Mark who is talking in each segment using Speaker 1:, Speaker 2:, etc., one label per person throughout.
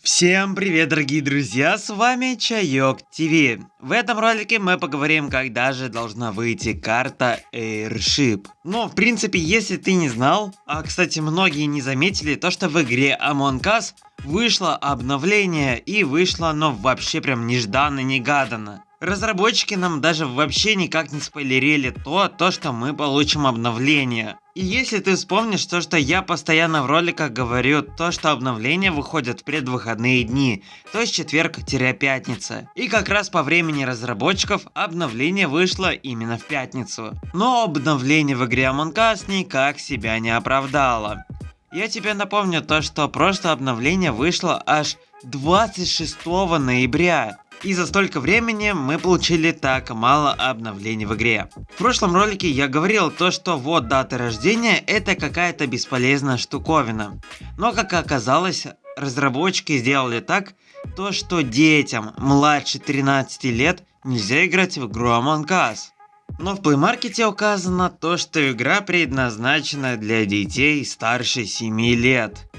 Speaker 1: Всем привет, дорогие друзья, с вами Чайок ТВ. В этом ролике мы поговорим, когда же должна выйти карта Airship. Но, в принципе, если ты не знал, а, кстати, многие не заметили, то, что в игре Among Us вышло обновление, и вышло оно вообще прям нежданно-негаданно. Разработчики нам даже вообще никак не спойлерили то, то, что мы получим обновление. И если ты вспомнишь то, что я постоянно в роликах говорю, то, что обновления выходят в предвыходные дни, то есть четверг-пятница. И как раз по времени разработчиков обновление вышло именно в пятницу. Но обновление в игре Among Us никак себя не оправдало. Я тебе напомню то, что прошлое обновление вышло аж 26 ноября. И за столько времени мы получили так мало обновлений в игре. В прошлом ролике я говорил то, что вот дата рождения это какая-то бесполезная штуковина. Но как оказалось, разработчики сделали так, то что детям младше 13 лет нельзя играть в игру Among Us. Но в Play Market указано то, что игра предназначена для детей старше 7 лет.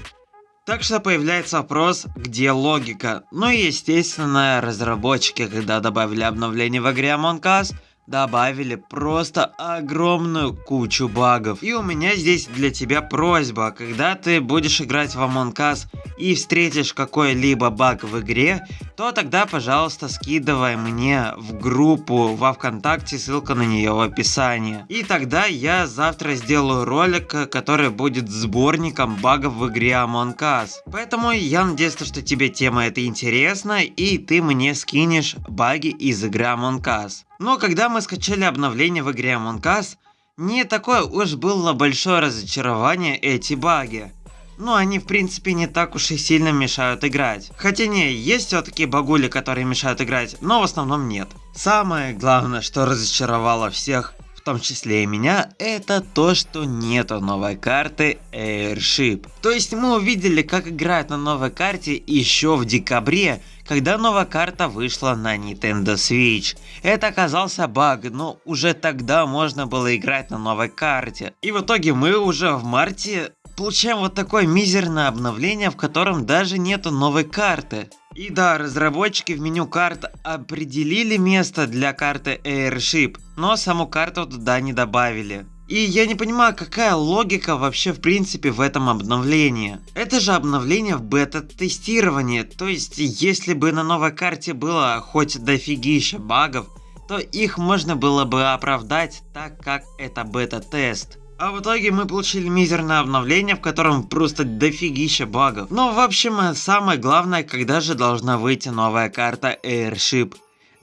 Speaker 1: Так что появляется вопрос, где логика. Ну и естественно, разработчики, когда добавили обновление в игре Among Us, добавили просто огромную кучу багов. И у меня здесь для тебя просьба, когда ты будешь играть в Among Us и встретишь какой-либо баг в игре, то тогда, пожалуйста, скидывай мне в группу во Вконтакте, ссылка на нее в описании. И тогда я завтра сделаю ролик, который будет сборником багов в игре Among Us. Поэтому я надеюсь, что тебе тема эта интересна, и ты мне скинешь баги из игры Among Us. Но когда мы скачали обновление в игре Among Us, не такое уж было большое разочарование эти баги. Ну, они в принципе не так уж и сильно мешают играть. Хотя не, есть все-таки багули, которые мешают играть, но в основном нет. Самое главное, что разочаровало всех, в том числе и меня, это то, что нету новой карты Airship. То есть мы увидели, как играть на новой карте еще в декабре, когда новая карта вышла на Nintendo Switch. Это оказался баг, но уже тогда можно было играть на новой карте. И в итоге мы уже в марте получаем вот такое мизерное обновление, в котором даже нету новой карты. И да, разработчики в меню карт определили место для карты Airship, но саму карту туда не добавили. И я не понимаю, какая логика вообще в принципе в этом обновлении. Это же обновление в бета-тестировании, то есть если бы на новой карте было хоть дофигища багов, то их можно было бы оправдать так как это бета-тест. А в итоге мы получили мизерное обновление, в котором просто дофигища багов. Но в общем, самое главное, когда же должна выйти новая карта Airship.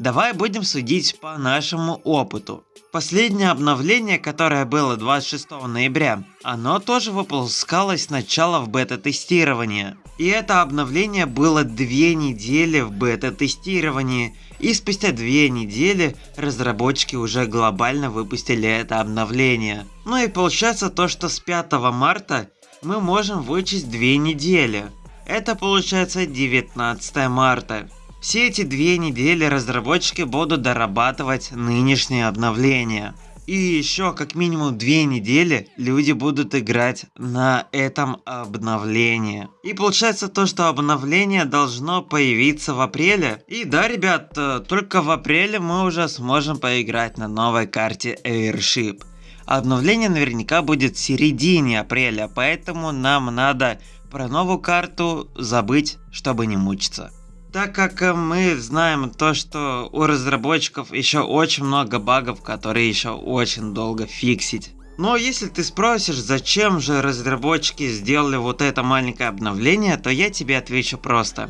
Speaker 1: Давай будем судить по нашему опыту. Последнее обновление, которое было 26 ноября, оно тоже выпускалось сначала в бета-тестировании. И это обновление было две недели в бета-тестировании, и спустя две недели разработчики уже глобально выпустили это обновление. Ну и получается то, что с 5 марта мы можем вычесть две недели. Это получается 19 марта. Все эти две недели разработчики будут дорабатывать нынешнее обновление. И еще как минимум две недели люди будут играть на этом обновлении. И получается то, что обновление должно появиться в апреле. И да, ребят, э, только в апреле мы уже сможем поиграть на новой карте Airship. Обновление наверняка будет в середине апреля, поэтому нам надо про новую карту забыть, чтобы не мучиться. Так как э, мы знаем то, что у разработчиков еще очень много багов, которые еще очень долго фиксить. Но если ты спросишь, зачем же разработчики сделали вот это маленькое обновление, то я тебе отвечу просто.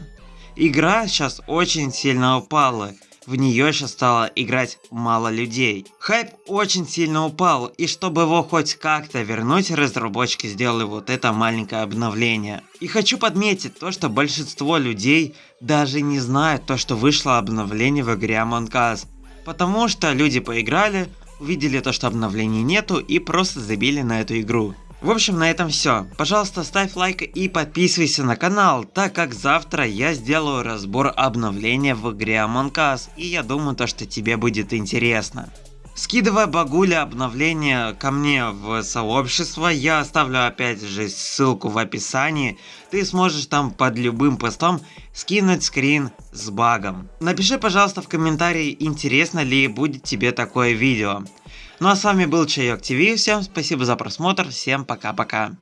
Speaker 1: Игра сейчас очень сильно упала в нее сейчас стало играть мало людей. Хайп очень сильно упал, и чтобы его хоть как-то вернуть, разработчики сделали вот это маленькое обновление. И хочу подметить то, что большинство людей даже не знают то, что вышло обновление в игре Among Us. Потому что люди поиграли, увидели то, что обновлений нету и просто забили на эту игру. В общем, на этом все. Пожалуйста, ставь лайк и подписывайся на канал, так как завтра я сделаю разбор обновления в игре Among Us, и я думаю, то, что тебе будет интересно. Скидывай багуля обновление ко мне в сообщество, я оставлю опять же ссылку в описании, ты сможешь там под любым постом скинуть скрин с багом. Напиши пожалуйста в комментарии, интересно ли будет тебе такое видео. Ну а с вами был Чайок ТВ, всем спасибо за просмотр, всем пока-пока.